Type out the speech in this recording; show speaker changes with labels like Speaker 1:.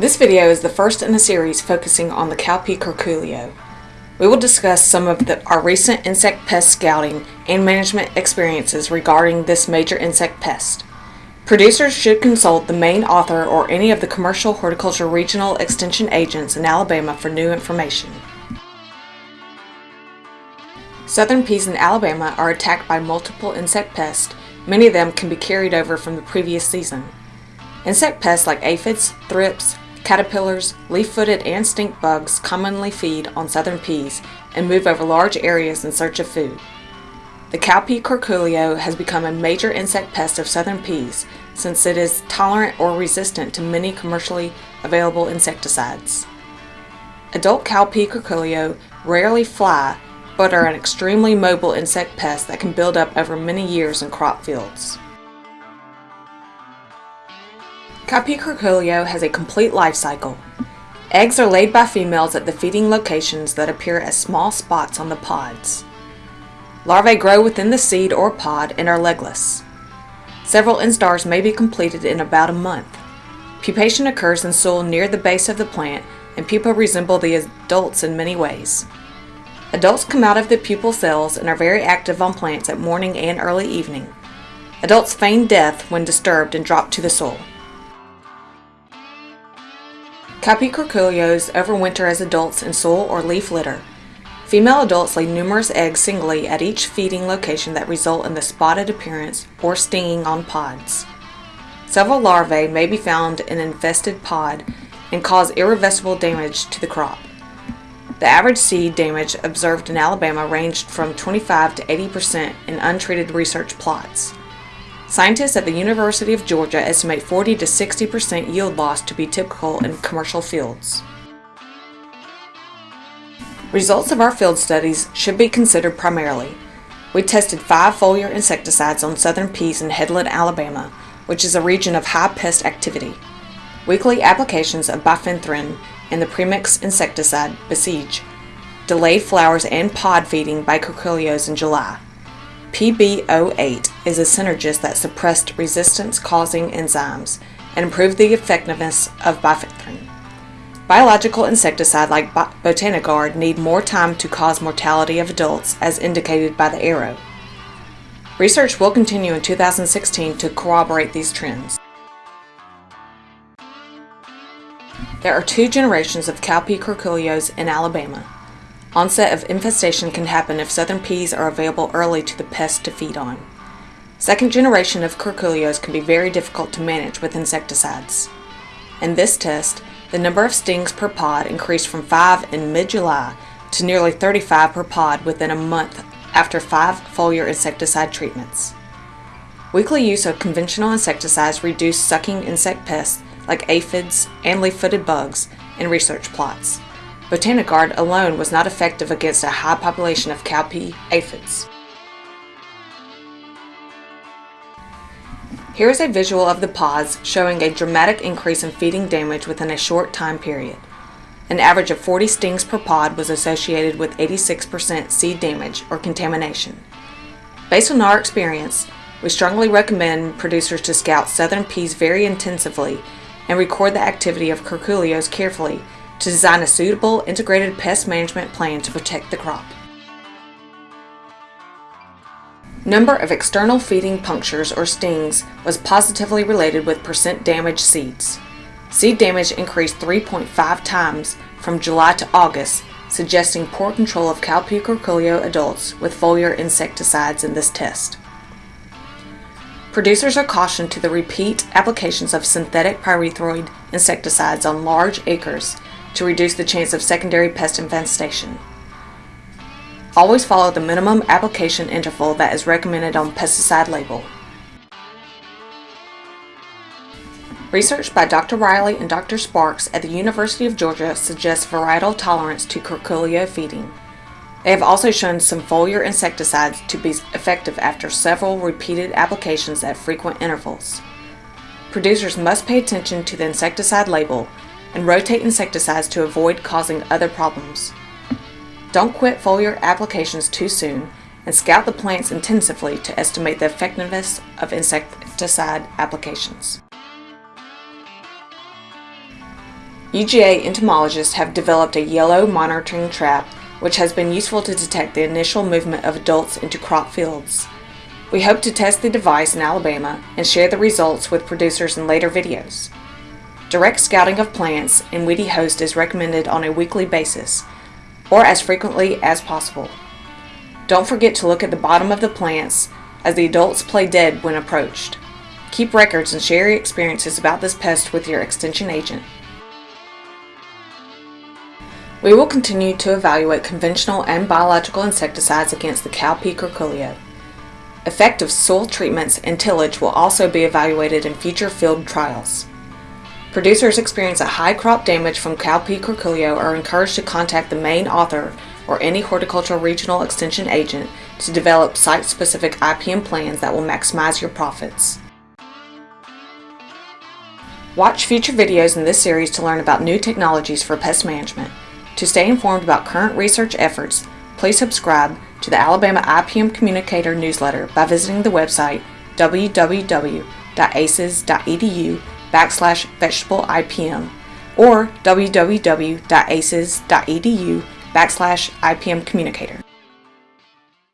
Speaker 1: This video is the first in a series focusing on the cowpea curculio. We will discuss some of the, our recent insect pest scouting and management experiences regarding this major insect pest. Producers should consult the main author or any of the commercial horticulture regional extension agents in Alabama for new information. Southern peas in Alabama are attacked by multiple insect pests. Many of them can be carried over from the previous season. Insect pests like aphids, thrips, caterpillars, leaf-footed and stink bugs commonly feed on southern peas and move over large areas in search of food. The cowpea curculio has become a major insect pest of southern peas since it is tolerant or resistant to many commercially available insecticides. Adult cowpea curculio rarely fly but are an extremely mobile insect pest that can build up over many years in crop fields. Cowpea curculio has a complete life cycle. Eggs are laid by females at the feeding locations that appear as small spots on the pods. Larvae grow within the seed or pod and are legless. Several instars may be completed in about a month. Pupation occurs in soil near the base of the plant and pupa resemble the adults in many ways. Adults come out of the pupal cells and are very active on plants at morning and early evening. Adults feign death when disturbed and drop to the soil. Cowpea curculios overwinter as adults in soil or leaf litter. Female adults lay numerous eggs singly at each feeding location that result in the spotted appearance or stinging on pods. Several larvae may be found in an infested pod and cause irreversible damage to the crop. The average seed damage observed in Alabama ranged from 25 to 80% in untreated research plots. Scientists at the University of Georgia estimate 40 to 60% yield loss to be typical in commercial fields. Results of our field studies should be considered primarily. We tested five foliar insecticides on southern peas in Headland, Alabama, which is a region of high pest activity. Weekly applications of bifenthrin and the premix insecticide Besiege delayed flowers and pod feeding by curculios in July. PB08 is a synergist that suppressed resistance-causing enzymes and improved the effectiveness of bifenthrin. Biological insecticide like Botanigard need more time to cause mortality of adults as indicated by the arrow. Research will continue in 2016 to corroborate these trends. There are two generations of cowpea curculios in Alabama. Onset of infestation can happen if southern peas are available early to the pest to feed on. Second generation of curculios can be very difficult to manage with insecticides. In this test, the number of stings per pod increased from 5 in mid-July to nearly 35 per pod within a month after five foliar insecticide treatments. Weekly use of conventional insecticides reduced sucking insect pests like aphids and leaf-footed bugs in research plots. Botanigard alone was not effective against a high population of cowpea aphids. Here is a visual of the pods showing a dramatic increase in feeding damage within a short time period. An average of 40 stings per pod was associated with 86% seed damage or contamination. Based on our experience, we strongly recommend producers to scout southern peas very intensively and record the activity of curculios carefully to design a suitable integrated pest management plan to protect the crop. Number of external feeding punctures or stings was positively related with percent damaged seeds. Seed damage increased 3.5 times from July to August, suggesting poor control of cowpea curculio adults with foliar insecticides in this test. Producers are cautioned to the repeat applications of synthetic pyrethroid insecticides on large acres to reduce the chance of secondary pest infestation. Always follow the minimum application interval that is recommended on pesticide label. Research by Dr. Riley and Dr. Sparks at the University of Georgia suggests varietal tolerance to curculio feeding. They have also shown some foliar insecticides to be effective after several repeated applications at frequent intervals. Producers must pay attention to the insecticide label and rotate insecticides to avoid causing other problems. Don't quit foliar applications too soon and scout the plants intensively to estimate the effectiveness of insecticide applications. UGA entomologists have developed a yellow monitoring trap which has been useful to detect the initial movement of adults into crop fields. We hope to test the device in Alabama and share the results with producers in later videos. Direct scouting of plants in Weedy Host is recommended on a weekly basis, or as frequently as possible. Don't forget to look at the bottom of the plants as the adults play dead when approached. Keep records and share your experiences about this pest with your extension agent. We will continue to evaluate conventional and biological insecticides against the cowpea curculio. Effective soil treatments and tillage will also be evaluated in future field trials. Producers experience a high crop damage from cowpea curculio are encouraged to contact the main author or any horticultural regional extension agent to develop site-specific IPM plans that will maximize your profits. Watch future videos in this series to learn about new technologies for pest management. To stay informed about current research efforts, please subscribe to the Alabama IPM Communicator newsletter by visiting the website www.aces.edu backslash vegetable IPM or www.aces.edu backslash IPM communicator.